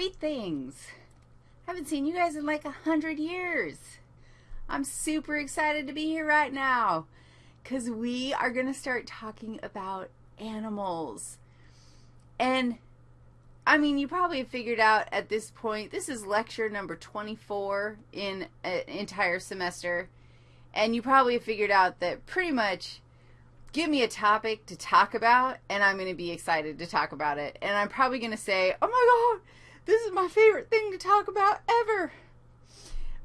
sweet things. I haven't seen you guys in like a hundred years. I'm super excited to be here right now because we are going to start talking about animals. And I mean, you probably figured out at this point, this is lecture number 24 in an entire semester. And you probably figured out that pretty much give me a topic to talk about, and I'm going to be excited to talk about it. And I'm probably going to say, oh my God, this is my favorite thing to talk about ever.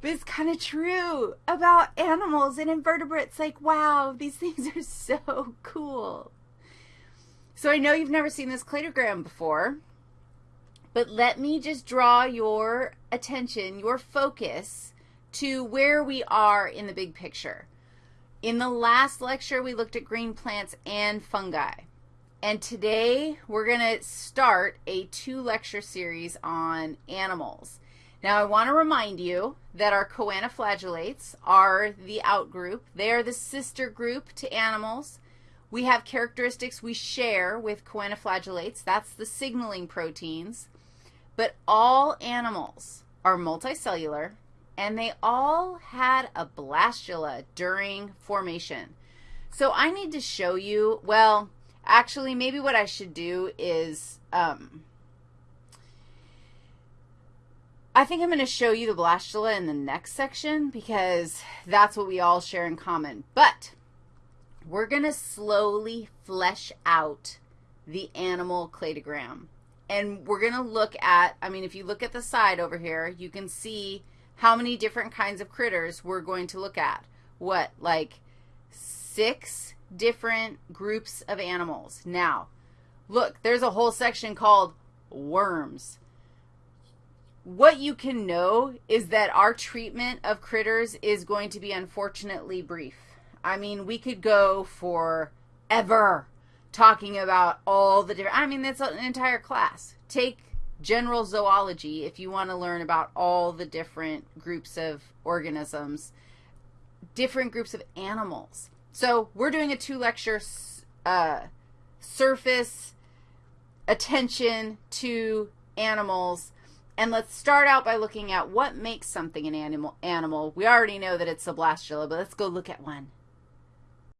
But it's kind of true about animals and invertebrates. Like, wow, these things are so cool. So I know you've never seen this cladogram before, but let me just draw your attention, your focus, to where we are in the big picture. In the last lecture, we looked at green plants and fungi. And today, we're going to start a two-lecture series on animals. Now, I want to remind you that our choanoflagellates are the outgroup. They are the sister group to animals. We have characteristics we share with choanoflagellates. That's the signaling proteins. But all animals are multicellular, and they all had a blastula during formation. So I need to show you, well, actually, maybe what I should do is, um, I think I'm going to show you the blastula in the next section because that's what we all share in common. But we're going to slowly flesh out the animal cladogram. And we're going to look at, I mean, if you look at the side over here, you can see how many different kinds of critters we're going to look at. What, like six different groups of animals. Now, look, there's a whole section called worms. What you can know is that our treatment of critters is going to be unfortunately brief. I mean, we could go for ever talking about all the different, I mean, that's an entire class. Take general zoology if you want to learn about all the different groups of organisms, different groups of animals. So we're doing a two-lecture uh, surface attention to animals. And let's start out by looking at what makes something an animal. animal. We already know that it's a blastula, but let's go look at one.